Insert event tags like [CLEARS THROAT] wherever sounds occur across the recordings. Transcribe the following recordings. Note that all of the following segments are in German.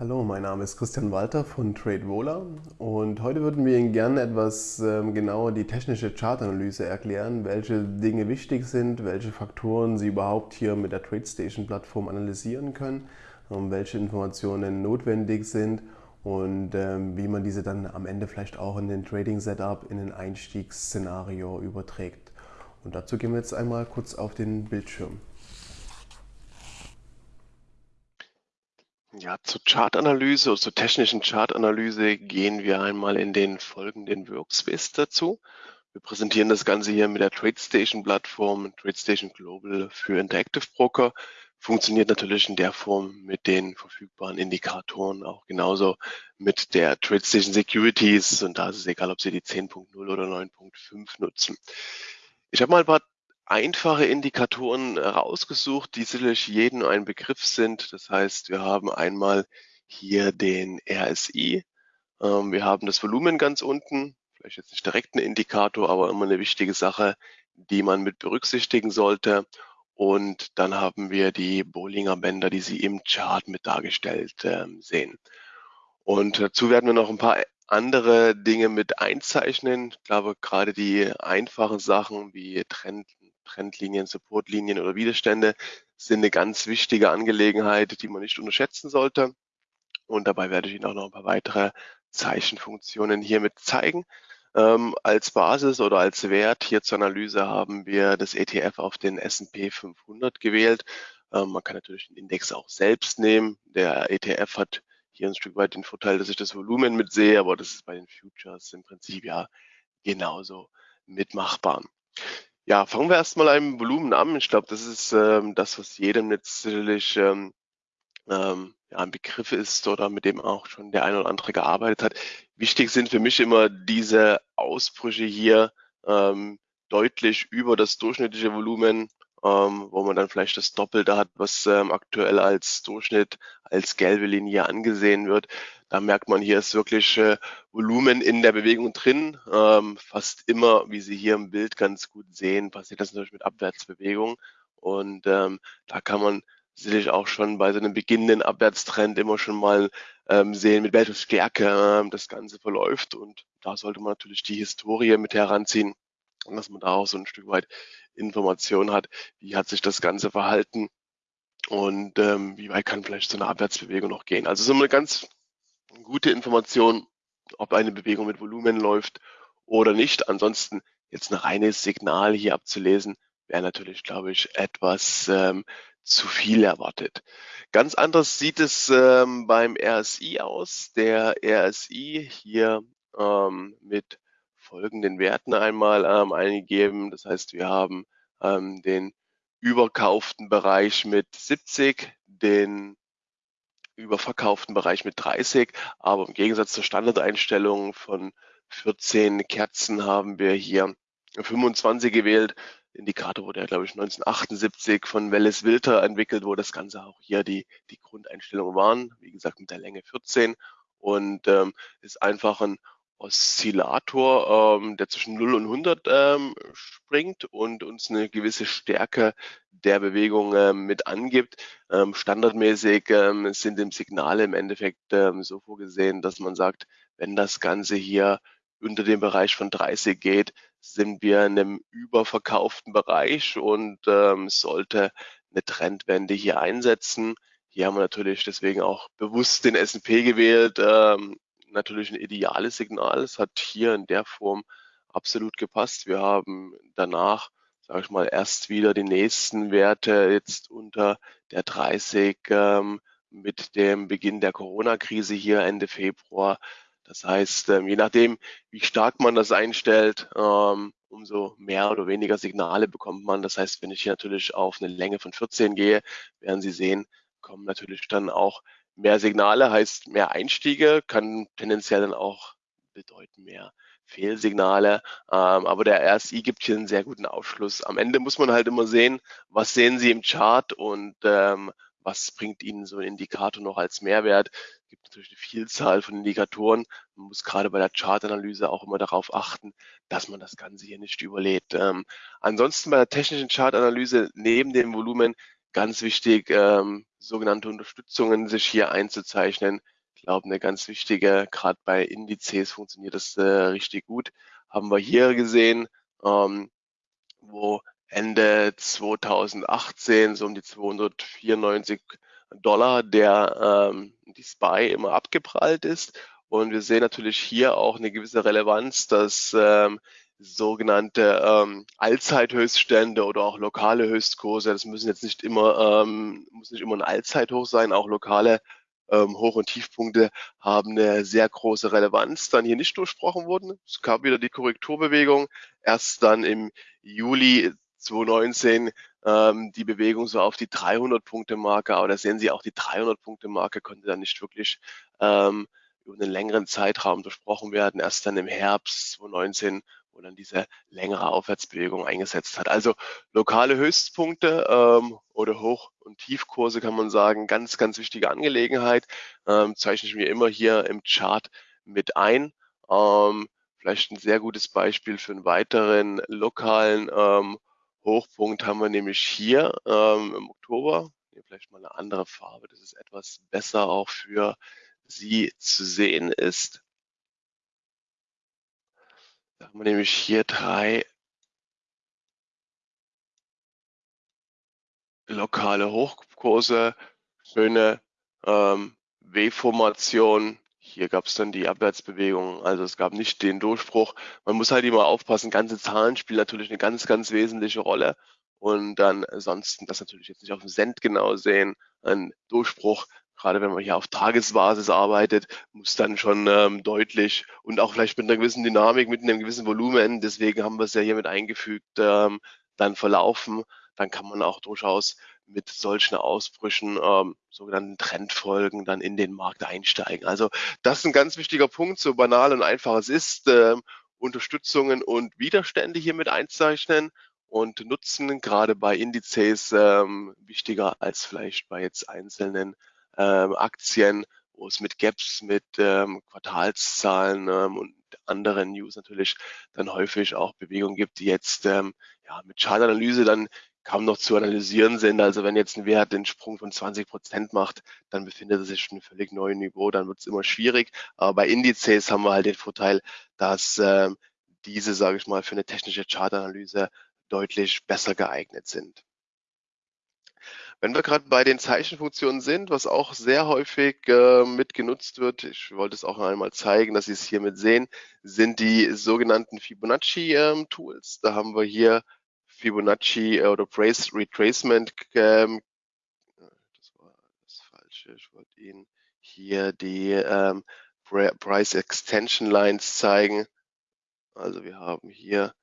Hallo, mein Name ist Christian Walter von TradeVola und heute würden wir Ihnen gerne etwas ähm, genauer die technische Chartanalyse erklären, welche Dinge wichtig sind, welche Faktoren Sie überhaupt hier mit der TradeStation-Plattform analysieren können, ähm, welche Informationen notwendig sind und ähm, wie man diese dann am Ende vielleicht auch in den Trading-Setup, in ein Einstiegsszenario überträgt. Und dazu gehen wir jetzt einmal kurz auf den Bildschirm. Ja, zur Chartanalyse oder zur technischen Chartanalyse gehen wir einmal in den folgenden Workspace dazu. Wir präsentieren das Ganze hier mit der TradeStation-Plattform, TradeStation Global für Interactive Broker. Funktioniert natürlich in der Form mit den verfügbaren Indikatoren, auch genauso mit der TradeStation Securities. Und da ist es egal, ob Sie die 10.0 oder 9.5 nutzen. Ich habe mal ein paar einfache Indikatoren rausgesucht, die sicherlich jedem ein Begriff sind. Das heißt, wir haben einmal hier den RSI. Ähm, wir haben das Volumen ganz unten. Vielleicht jetzt nicht direkt ein Indikator, aber immer eine wichtige Sache, die man mit berücksichtigen sollte. Und dann haben wir die Bollinger Bänder, die Sie im Chart mit dargestellt äh, sehen. Und dazu werden wir noch ein paar andere Dinge mit einzeichnen. Ich glaube, gerade die einfachen Sachen wie Trend, Trendlinien, Supportlinien oder Widerstände sind eine ganz wichtige Angelegenheit, die man nicht unterschätzen sollte. Und dabei werde ich Ihnen auch noch ein paar weitere Zeichenfunktionen hiermit zeigen. Ähm, als Basis oder als Wert hier zur Analyse haben wir das ETF auf den S&P 500 gewählt. Ähm, man kann natürlich den Index auch selbst nehmen. Der ETF hat hier ein Stück weit den Vorteil, dass ich das Volumen mitsehe, aber das ist bei den Futures im Prinzip ja genauso mitmachbar. Ja, fangen wir erstmal einem Volumen an. Ich glaube, das ist ähm, das, was jedem jetzt sicherlich ähm, ähm, ja, ein Begriff ist oder mit dem auch schon der eine oder andere gearbeitet hat. Wichtig sind für mich immer diese Ausbrüche hier ähm, deutlich über das durchschnittliche Volumen, ähm, wo man dann vielleicht das Doppelte hat, was ähm, aktuell als Durchschnitt, als gelbe Linie angesehen wird. Da merkt man, hier ist wirklich äh, Volumen in der Bewegung drin. Ähm, fast immer, wie Sie hier im Bild ganz gut sehen, passiert das natürlich mit Abwärtsbewegung. Und ähm, da kann man sicherlich auch schon bei so einem beginnenden Abwärtstrend immer schon mal ähm, sehen, mit welcher Stärke ähm, das Ganze verläuft. Und da sollte man natürlich die Historie mit heranziehen, dass man da auch so ein Stück weit Information hat, wie hat sich das Ganze verhalten und ähm, wie weit kann vielleicht so eine Abwärtsbewegung noch gehen. Also so eine ganz gute Information, ob eine Bewegung mit Volumen läuft oder nicht. Ansonsten jetzt ein reines Signal hier abzulesen, wäre natürlich, glaube ich, etwas ähm, zu viel erwartet. Ganz anders sieht es ähm, beim RSI aus. Der RSI hier ähm, mit folgenden Werten einmal ähm, eingegeben. Das heißt, wir haben ähm, den überkauften Bereich mit 70, den überverkauften Bereich mit 30, aber im Gegensatz zur Standardeinstellung von 14 Kerzen haben wir hier 25 gewählt. Indikator wurde ja, glaube ich, 1978 von Welles Wilter entwickelt, wo das Ganze auch hier die, die Grundeinstellungen waren. Wie gesagt, mit der Länge 14 und ähm, ist einfach ein Oszillator, ähm, der zwischen 0 und 100 ähm, springt und uns eine gewisse Stärke der Bewegung ähm, mit angibt. Ähm, standardmäßig ähm, sind im Signale im Endeffekt ähm, so vorgesehen, dass man sagt, wenn das Ganze hier unter dem Bereich von 30 geht, sind wir in einem überverkauften Bereich und ähm, sollte eine Trendwende hier einsetzen. Hier haben wir natürlich deswegen auch bewusst den S&P gewählt, ähm, natürlich ein ideales Signal. Es hat hier in der Form absolut gepasst. Wir haben danach, sage ich mal, erst wieder die nächsten Werte jetzt unter der 30 ähm, mit dem Beginn der Corona-Krise hier Ende Februar. Das heißt, ähm, je nachdem, wie stark man das einstellt, ähm, umso mehr oder weniger Signale bekommt man. Das heißt, wenn ich hier natürlich auf eine Länge von 14 gehe, werden Sie sehen, kommen natürlich dann auch Mehr Signale heißt mehr Einstiege, kann tendenziell dann auch bedeuten mehr Fehlsignale. Ähm, aber der RSI gibt hier einen sehr guten Aufschluss. Am Ende muss man halt immer sehen, was sehen Sie im Chart und ähm, was bringt Ihnen so ein Indikator noch als Mehrwert. Es gibt natürlich eine Vielzahl von Indikatoren. Man muss gerade bei der Chartanalyse auch immer darauf achten, dass man das Ganze hier nicht überlädt. Ähm, ansonsten bei der technischen Chartanalyse neben dem Volumen ganz wichtig, ähm, sogenannte Unterstützungen sich hier einzuzeichnen. Ich glaube, eine ganz wichtige, gerade bei Indizes funktioniert das äh, richtig gut. Haben wir hier gesehen, ähm, wo Ende 2018 so um die 294 Dollar der ähm, die SPY immer abgeprallt ist. Und wir sehen natürlich hier auch eine gewisse Relevanz, dass ähm, sogenannte ähm, Allzeithöchststände oder auch lokale Höchstkurse, das müssen jetzt nicht immer, ähm, muss nicht immer ein Allzeithoch sein, auch lokale ähm, Hoch- und Tiefpunkte haben eine sehr große Relevanz, dann hier nicht durchsprochen wurden. Es gab wieder die Korrekturbewegung, erst dann im Juli 2019 ähm, die Bewegung so auf die 300-Punkte-Marke, aber da sehen Sie auch die 300-Punkte-Marke konnte dann nicht wirklich ähm, über einen längeren Zeitraum durchbrochen werden, erst dann im Herbst 2019 wo dann diese längere Aufwärtsbewegung eingesetzt hat. Also lokale Höchstpunkte ähm, oder Hoch- und Tiefkurse kann man sagen, ganz, ganz wichtige Angelegenheit. Ähm, zeichne ich mir immer hier im Chart mit ein. Ähm, vielleicht ein sehr gutes Beispiel für einen weiteren lokalen ähm, Hochpunkt haben wir nämlich hier ähm, im Oktober. Hier vielleicht mal eine andere Farbe, dass es etwas besser auch für Sie zu sehen ist. Da haben wir nämlich hier drei lokale Hochkurse, schöne ähm, W-Formation. Hier gab es dann die Abwärtsbewegung, also es gab nicht den Durchbruch. Man muss halt immer aufpassen, ganze Zahlen spielen natürlich eine ganz, ganz wesentliche Rolle. Und dann ansonsten das natürlich jetzt nicht auf dem Cent genau sehen, ein Durchbruch gerade wenn man hier auf Tagesbasis arbeitet, muss dann schon ähm, deutlich und auch vielleicht mit einer gewissen Dynamik, mit einem gewissen Volumen, deswegen haben wir es ja hier mit eingefügt, ähm, dann verlaufen. Dann kann man auch durchaus mit solchen Ausbrüchen, ähm, sogenannten Trendfolgen, dann in den Markt einsteigen. Also das ist ein ganz wichtiger Punkt, so banal und einfach es ist, ähm, Unterstützungen und Widerstände hier mit einzeichnen und nutzen, gerade bei Indizes ähm, wichtiger als vielleicht bei jetzt einzelnen ähm, Aktien, wo es mit Gaps, mit ähm, Quartalszahlen ähm, und anderen News natürlich dann häufig auch Bewegungen gibt, die jetzt ähm, ja, mit Chartanalyse dann kaum noch zu analysieren sind. Also wenn jetzt ein Wert den Sprung von 20 Prozent macht, dann befindet er sich schon ein völlig neues Niveau, dann wird es immer schwierig. Aber bei Indizes haben wir halt den Vorteil, dass ähm, diese, sage ich mal, für eine technische Chartanalyse deutlich besser geeignet sind. Wenn wir gerade bei den Zeichenfunktionen sind, was auch sehr häufig äh, mit genutzt wird, ich wollte es auch einmal zeigen, dass Sie es hiermit sehen, sind die sogenannten Fibonacci-Tools. Ähm, da haben wir hier Fibonacci äh, oder Price Retracement. Ähm, das war das Falsche. Ich wollte Ihnen hier die ähm, Price Extension Lines zeigen. Also wir haben hier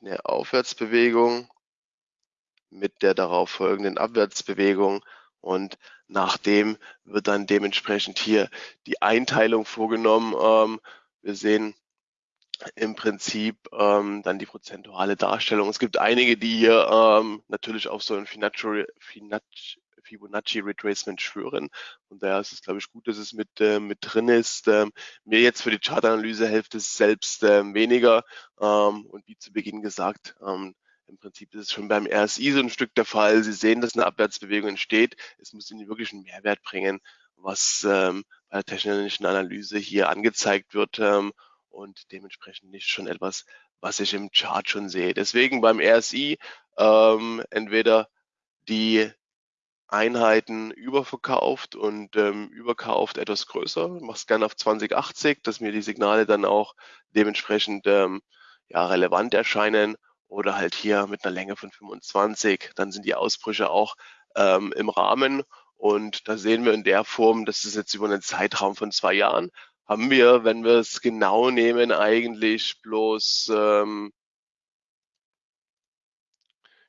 eine Aufwärtsbewegung mit der darauf folgenden Abwärtsbewegung und nachdem wird dann dementsprechend hier die Einteilung vorgenommen. Ähm, wir sehen im Prinzip ähm, dann die prozentuale Darstellung. Es gibt einige, die hier ähm, natürlich auf so ein Fibonacci, Fibonacci Retracement schwören. Und daher ist es, glaube ich, gut, dass es mit, äh, mit drin ist. Ähm, mir jetzt für die Chartanalyse hilft es selbst ähm, weniger. Ähm, und wie zu Beginn gesagt, ähm, im Prinzip ist es schon beim RSI so ein Stück der Fall. Sie sehen, dass eine Abwärtsbewegung entsteht. Es muss Ihnen wirklich einen Mehrwert bringen, was ähm, bei der technischen Analyse hier angezeigt wird ähm, und dementsprechend nicht schon etwas, was ich im Chart schon sehe. Deswegen beim RSI ähm, entweder die Einheiten überverkauft und ähm, überkauft etwas größer. Ich mache es gerne auf 2080, dass mir die Signale dann auch dementsprechend ähm, ja, relevant erscheinen oder halt hier mit einer Länge von 25, dann sind die Ausbrüche auch ähm, im Rahmen. Und da sehen wir in der Form, das ist jetzt über einen Zeitraum von zwei Jahren, haben wir, wenn wir es genau nehmen, eigentlich bloß ähm,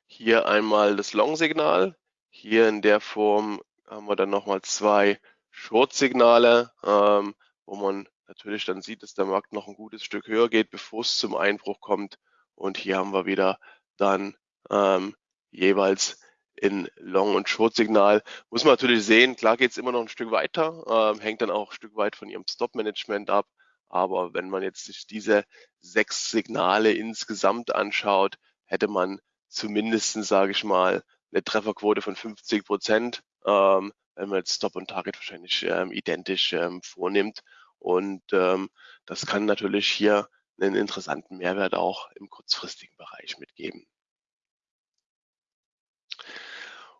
hier einmal das Long-Signal. Hier in der Form haben wir dann nochmal zwei Short-Signale, ähm, wo man natürlich dann sieht, dass der Markt noch ein gutes Stück höher geht, bevor es zum Einbruch kommt. Und hier haben wir wieder dann ähm, jeweils in Long- und Short-Signal. Muss man natürlich sehen, klar geht es immer noch ein Stück weiter, ähm, hängt dann auch ein Stück weit von Ihrem Stop-Management ab. Aber wenn man jetzt sich diese sechs Signale insgesamt anschaut, hätte man zumindest, sage ich mal, eine Trefferquote von 50 Prozent, ähm, wenn man jetzt Stop und Target wahrscheinlich ähm, identisch ähm, vornimmt. Und ähm, das kann natürlich hier einen interessanten Mehrwert auch im kurzfristigen Bereich mitgeben.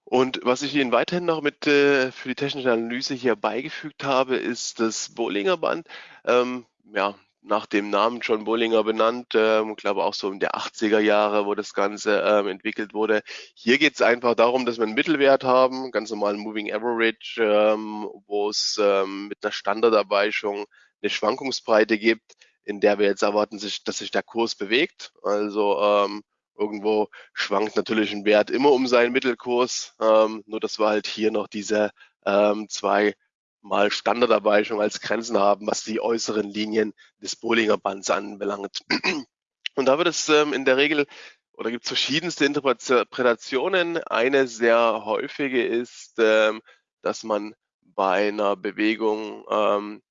Und was ich Ihnen weiterhin noch mit äh, für die technische Analyse hier beigefügt habe, ist das Bollinger Band. Ähm, ja, nach dem Namen John Bollinger benannt, ähm, glaube auch so in der 80er Jahre, wo das Ganze ähm, entwickelt wurde. Hier geht es einfach darum, dass wir einen Mittelwert haben, ganz normalen Moving Average, ähm, wo es ähm, mit einer Standardabweichung eine Schwankungsbreite gibt, in der wir jetzt erwarten, sich, dass sich der Kurs bewegt. Also ähm, irgendwo schwankt natürlich ein Wert immer um seinen Mittelkurs, ähm, nur dass wir halt hier noch diese ähm, zwei mal Standardabweichung als Grenzen haben, was die äußeren Linien des Bollinger Bands anbelangt. [CLEARS THROAT] Und da wird es ähm, in der Regel oder gibt es verschiedenste Interpretationen. Eine sehr häufige ist, ähm, dass man bei einer Bewegung ähm,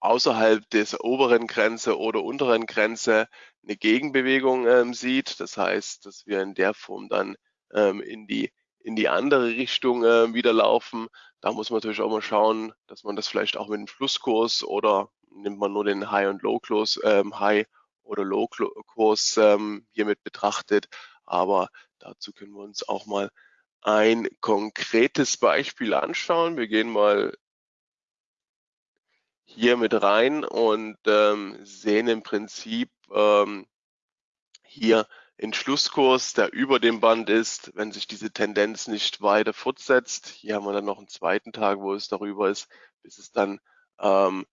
außerhalb des oberen Grenze oder unteren Grenze eine Gegenbewegung ähm, sieht. Das heißt, dass wir in der Form dann ähm, in die in die andere Richtung äh, wieder laufen. Da muss man natürlich auch mal schauen, dass man das vielleicht auch mit dem Flusskurs oder nimmt man nur den High- und Low-Kurs, ähm, High- oder Low-Kurs ähm, hiermit betrachtet. Aber dazu können wir uns auch mal ein konkretes Beispiel anschauen. Wir gehen mal hier mit rein und ähm, sehen im Prinzip ähm, hier Entschlusskurs, der über dem Band ist, wenn sich diese Tendenz nicht weiter fortsetzt. Hier haben wir dann noch einen zweiten Tag, wo es darüber ist, bis es dann, ähm,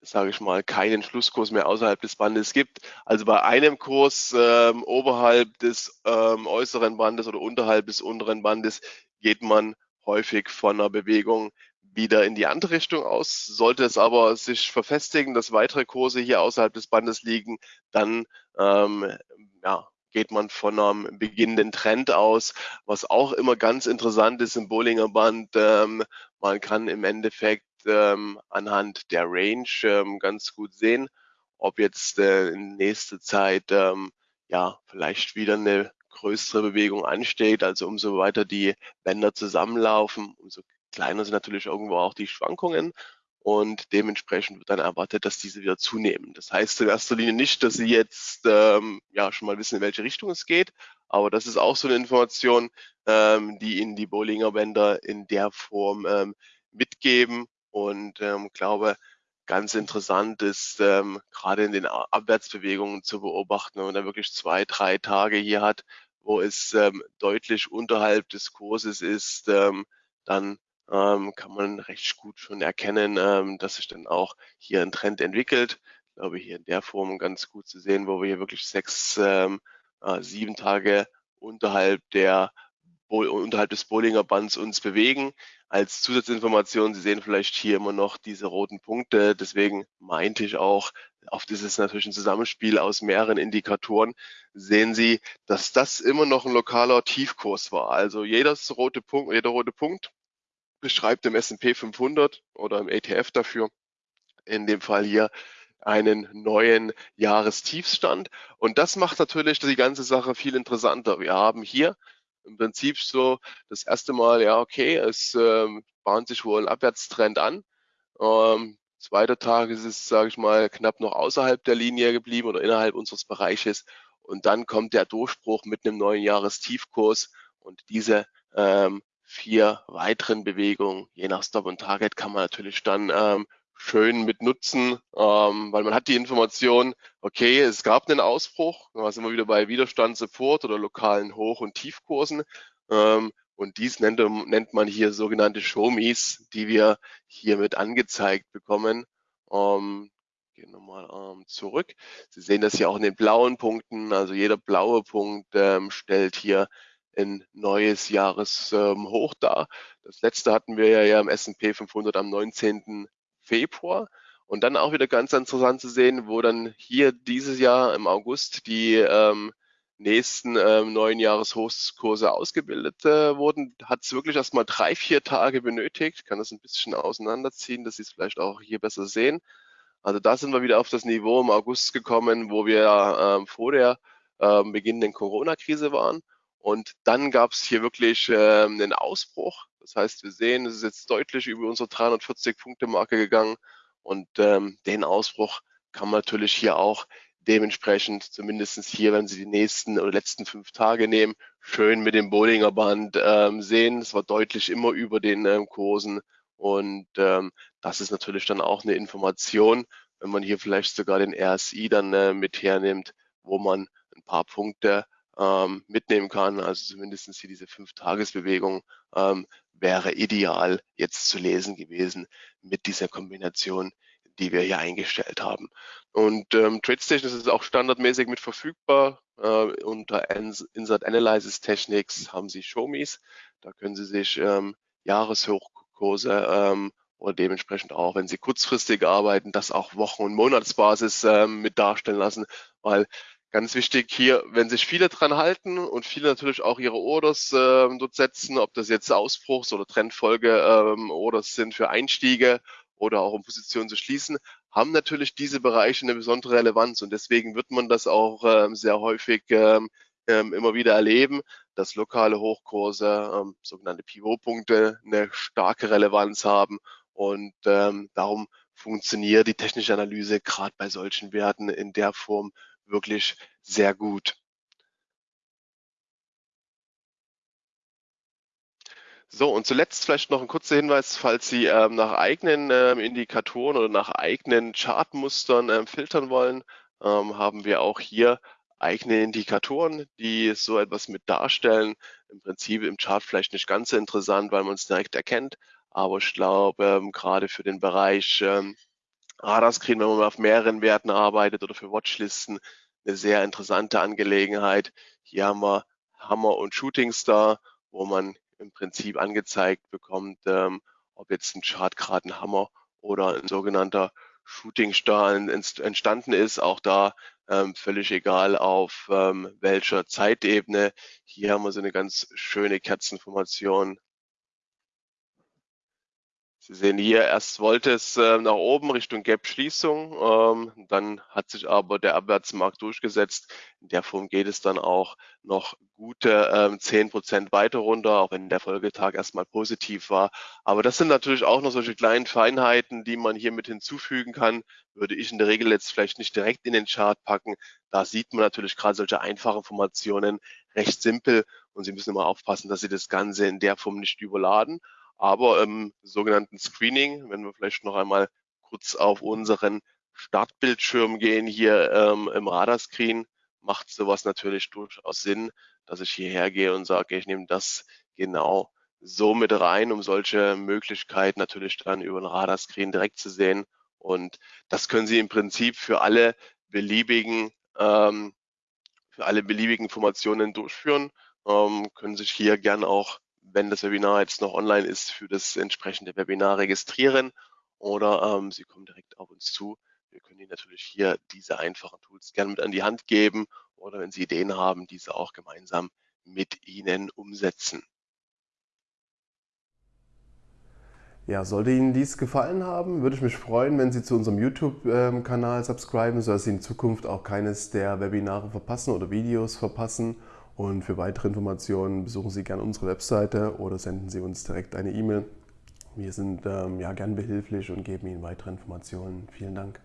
sage ich mal, keinen Schlusskurs mehr außerhalb des Bandes gibt. Also bei einem Kurs ähm, oberhalb des ähm, äußeren Bandes oder unterhalb des unteren Bandes geht man häufig von einer Bewegung wieder in die andere Richtung aus. Sollte es aber sich verfestigen, dass weitere Kurse hier außerhalb des Bandes liegen, dann ähm, ja, geht man von einem beginnenden Trend aus, was auch immer ganz interessant ist im Bollinger Band. Ähm, man kann im Endeffekt ähm, anhand der Range ähm, ganz gut sehen, ob jetzt äh, in nächster Zeit ähm, ja vielleicht wieder eine größere Bewegung ansteht. Also umso weiter die Bänder zusammenlaufen, umso kleiner sind natürlich irgendwo auch die Schwankungen und dementsprechend wird dann erwartet, dass diese wieder zunehmen. Das heißt in erster Linie nicht, dass Sie jetzt ähm, ja schon mal wissen, in welche Richtung es geht, aber das ist auch so eine Information, ähm, die Ihnen die Bollinger Bänder in der Form ähm, mitgeben und ähm, glaube, ganz interessant ist, ähm, gerade in den Abwärtsbewegungen zu beobachten, wenn man da wirklich zwei, drei Tage hier hat, wo es ähm, deutlich unterhalb des Kurses ist, ähm, dann ähm, kann man recht gut schon erkennen, ähm, dass sich dann auch hier ein Trend entwickelt. Ich glaube, hier in der Form ganz gut zu sehen, wo wir hier wirklich sechs, ähm, äh, sieben Tage unterhalb der unterhalb des Bollinger Bands uns bewegen. Als Zusatzinformation, Sie sehen vielleicht hier immer noch diese roten Punkte. Deswegen meinte ich auch, oft ist es natürlich ein Zusammenspiel aus mehreren Indikatoren. Sehen Sie, dass das immer noch ein lokaler Tiefkurs war. Also jedes rote Punkt, jeder rote Punkt beschreibt im S&P 500 oder im ETF dafür, in dem Fall hier einen neuen Jahrestiefstand. Und das macht natürlich die ganze Sache viel interessanter. Wir haben hier im Prinzip so das erste Mal, ja, okay, es ähm, bahnt sich wohl ein Abwärtstrend an. Ähm, zweiter Tag ist es, sage ich mal, knapp noch außerhalb der Linie geblieben oder innerhalb unseres Bereiches. Und dann kommt der Durchbruch mit einem neuen Jahrestiefkurs und diese ähm, vier weiteren Bewegungen, je nach Stop und Target, kann man natürlich dann ähm, schön mit nutzen, ähm, weil man hat die Information, okay, es gab einen Ausbruch, da sind wir wieder bei Widerstand, Support oder lokalen Hoch- und Tiefkursen. Ähm, und dies nennt, nennt, man hier sogenannte Show-Me's, die wir hiermit angezeigt bekommen. Ähm, gehen nochmal ähm, zurück. Sie sehen das hier auch in den blauen Punkten. Also jeder blaue Punkt ähm, stellt hier ein neues Jahreshoch ähm, dar. Das letzte hatten wir ja, im S&P 500 am 19. Februar. Und dann auch wieder ganz interessant zu sehen, wo dann hier dieses Jahr im August die ähm, nächsten ähm, neuen Jahreshochskurse ausgebildet äh, wurden, hat es wirklich erst mal drei, vier Tage benötigt. Ich kann das ein bisschen auseinanderziehen, dass Sie es vielleicht auch hier besser sehen. Also da sind wir wieder auf das Niveau im August gekommen, wo wir ähm, vor der ähm, beginnenden Corona-Krise waren. Und dann gab es hier wirklich äh, einen Ausbruch. Das heißt, wir sehen, es ist jetzt deutlich über unsere 340-Punkte-Marke gegangen. Und ähm, den Ausbruch kann man natürlich hier auch dementsprechend, zumindest hier, wenn Sie die nächsten oder letzten fünf Tage nehmen, schön mit dem Bollinger Band ähm, sehen. Es war deutlich immer über den ähm, Kursen. Und ähm, das ist natürlich dann auch eine Information, wenn man hier vielleicht sogar den RSI dann äh, mit hernimmt, wo man ein paar Punkte ähm, mitnehmen kann. Also zumindest hier diese Fünf-Tages-Bewegung ähm, wäre ideal jetzt zu lesen gewesen mit dieser Kombination, die wir hier eingestellt haben. Und ähm, TradeStation ist auch standardmäßig mit verfügbar. Äh, unter Insert Analysis Techniques haben Sie Showmes. Da können Sie sich ähm, Jahreshochkurse ähm, oder dementsprechend auch, wenn Sie kurzfristig arbeiten, das auch Wochen- und Monatsbasis ähm, mit darstellen lassen, weil Ganz wichtig hier, wenn sich viele dran halten und viele natürlich auch ihre Orders äh, dort setzen, ob das jetzt Ausbruchs- oder Trendfolge ähm, sind für Einstiege oder auch um Positionen zu schließen, haben natürlich diese Bereiche eine besondere Relevanz. Und deswegen wird man das auch ähm, sehr häufig ähm, ähm, immer wieder erleben, dass lokale Hochkurse, ähm, sogenannte Pivotpunkte, eine starke Relevanz haben. Und ähm, darum funktioniert die technische Analyse gerade bei solchen Werten in der Form wirklich sehr gut. So, und zuletzt vielleicht noch ein kurzer Hinweis, falls Sie ähm, nach eigenen ähm, Indikatoren oder nach eigenen Chartmustern ähm, filtern wollen, ähm, haben wir auch hier eigene Indikatoren, die so etwas mit darstellen. Im Prinzip im Chart vielleicht nicht ganz so interessant, weil man es direkt erkennt, aber ich glaube, ähm, gerade für den Bereich ähm, Radarscreen, wenn man auf mehreren Werten arbeitet oder für Watchlisten, eine sehr interessante Angelegenheit. Hier haben wir Hammer und Shooting Star, wo man im Prinzip angezeigt bekommt, ähm, ob jetzt ein Chart gerade ein Hammer oder ein sogenannter Shooting Star entstanden ist. Auch da ähm, völlig egal auf ähm, welcher Zeitebene. Hier haben wir so eine ganz schöne Kerzenformation Sie sehen hier, erst wollte es äh, nach oben Richtung Gap-Schließung, ähm, dann hat sich aber der Abwärtsmarkt durchgesetzt. In der Form geht es dann auch noch gute ähm, 10 Prozent weiter runter, auch wenn der Folgetag erstmal positiv war. Aber das sind natürlich auch noch solche kleinen Feinheiten, die man hier mit hinzufügen kann. Würde ich in der Regel jetzt vielleicht nicht direkt in den Chart packen. Da sieht man natürlich gerade solche einfachen Formationen recht simpel und Sie müssen immer aufpassen, dass Sie das Ganze in der Form nicht überladen. Aber im sogenannten Screening, wenn wir vielleicht noch einmal kurz auf unseren Startbildschirm gehen, hier ähm, im Radarscreen, macht sowas natürlich durchaus Sinn, dass ich hierher gehe und sage, ich nehme das genau so mit rein, um solche Möglichkeiten natürlich dann über den Radarscreen direkt zu sehen. Und das können Sie im Prinzip für alle beliebigen, ähm, für alle beliebigen Formationen durchführen, ähm, können sich hier gern auch wenn das Webinar jetzt noch online ist, für das entsprechende Webinar registrieren oder ähm, Sie kommen direkt auf uns zu. Wir können Ihnen natürlich hier diese einfachen Tools gerne mit an die Hand geben oder wenn Sie Ideen haben, diese auch gemeinsam mit Ihnen umsetzen. Ja, sollte Ihnen dies gefallen haben, würde ich mich freuen, wenn Sie zu unserem YouTube-Kanal subscriben, sodass Sie in Zukunft auch keines der Webinare verpassen oder Videos verpassen. Und für weitere Informationen besuchen Sie gerne unsere Webseite oder senden Sie uns direkt eine E-Mail. Wir sind ähm, ja gern behilflich und geben Ihnen weitere Informationen. Vielen Dank.